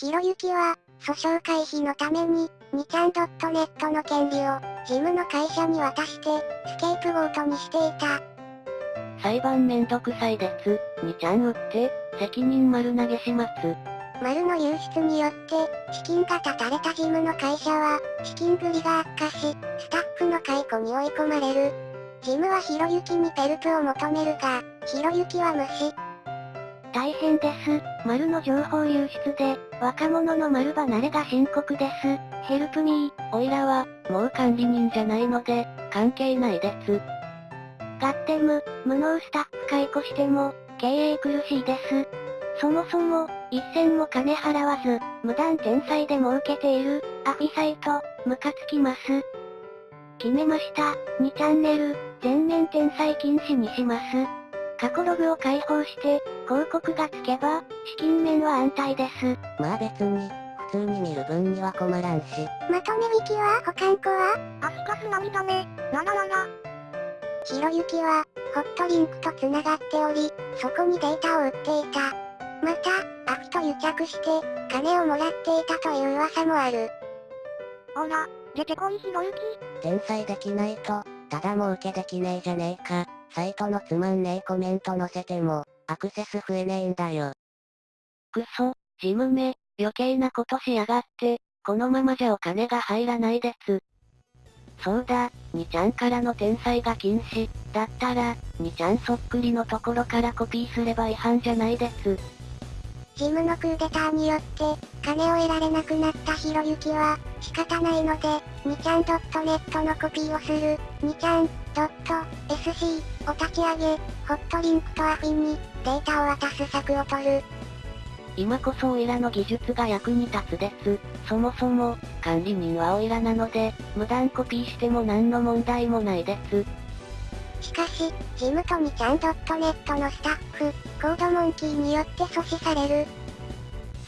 ひろゆきは、訴訟回避のために、2ちゃん .net の権利を、事務の会社に渡して、スケープゴートにしていた。裁判めんどくさいです。2ちゃん売って、責任丸投げします。丸の流出によって、資金が断たれた事務の会社は、資金繰りが悪化し、スタッフの解雇に追い込まれる。ジムはひろゆきにペルプを求めるが、ひろゆきは無視。大変です。丸の情報流出で、若者の丸離れが深刻です。ヘルプミー。おいらは、もう管理人じゃないので、関係ないです。ガッテム、無能スタッフ解雇しても、経営苦しいです。そもそも、一銭も金払わず、無断転載で儲けている、アフィサイト、ムカつきます。決めました。2チャンネル、全面転載禁止にします。過去ログを開放して、広告がつけば、資金面は安泰です。まあ別に、普通に見る分には困らんし。まとめ引きは保管庫は？アスカス涙目、なななな。ひろゆきは、ホットリンクと繋がっており、そこにデータを売っていた。また、アフと癒着して、金をもらっていたという噂もある。ほら、出てこいひろゆき。転載できないと、ただも受けできねえじゃねえか。サイトのつまんねえコメント載せても、アクセス増えねえんだよ。くそ、ジムめ、余計なことしやがって、このままじゃお金が入らないです。そうだ、2ちゃんからの転載が禁止、だったら、2ちゃんそっくりのところからコピーすれば違反じゃないです。ジムのクーデターによって、金を得られなくなったひろゆきは、仕方ないので、2ちゃん .net のコピーをする、2ちゃん .sc を立ち上げ、ホットリンクとアフィンに、データを渡す策を取る。今こそオイラの技術が役に立つです。そもそも、管理人はオイラなので、無断コピーしても何の問題もないです。しかし、ジムと2ちゃん .net のスタッフ、コードモンキーによって阻止される。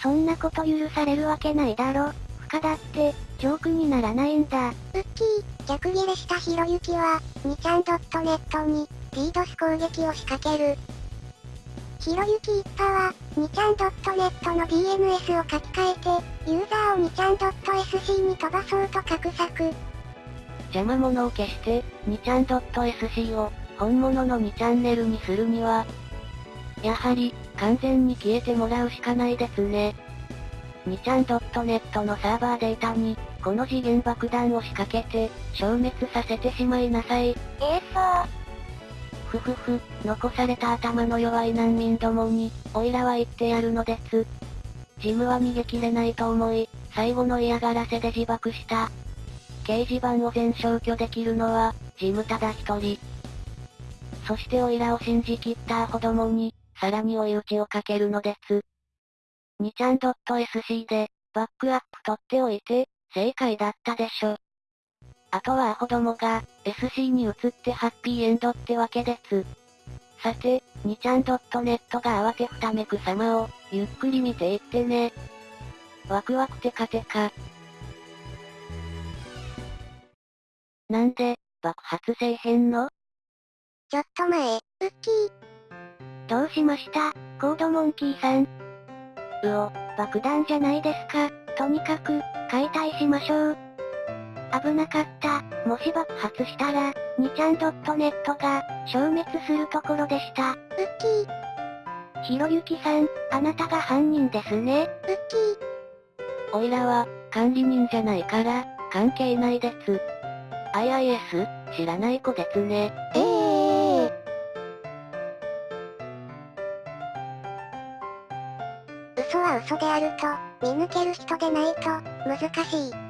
そんなこと許されるわけないだろ。不可だって、ジョークにならないんだ。ウッキー、逆ギレしたひろゆきは、2ちゃん .net に、リードス攻撃を仕掛ける。ひろゆき一派は、2ちゃん .net の DNS を書き換えて、ユーザーを2ちゃん .sc に飛ばそうと画策。邪魔者を消して、2ちゃん .sc を、本物の2チャンネルにするには、やはり、完全に消えてもらうしかないですね。2ちゃん .net のサーバーデータに、この次元爆弾を仕掛けて、消滅させてしまいなさい。ええー、そう。ふふふ、残された頭の弱い難民どもに、オイラは言ってやるのです。ジムは逃げ切れないと思い、最後の嫌がらせで自爆した。掲示板を全消去できるのは、ジムただ一人。そしてオイラを信じきったアホどもに、さらに追い打ちをかけるのです。2ちゃん .sc で、バックアップ取っておいて、正解だったでしょ。あとはアホどもが、SC に移ってハッピーエンドってわけです。さて、2ちゃん .net が慌てふためく様を、ゆっくり見ていってね。ワクワクテカテカ。なんで、爆発せえへんの？ちょっと前、ウッキー。どうしました？コードモンキーさん。うお、爆弾じゃないですか。とにかく、解体しましょう。危なかった。もし爆発したら、2ちゃん .net が、消滅するところでした。ウッキー。ひろゆきさん、あなたが犯人ですね。ウッキー。おいらは、管理人じゃないから、関係ないです。IIS、知らない子ですね。ええー。嘘は嘘であると、見抜ける人でないと、難しい。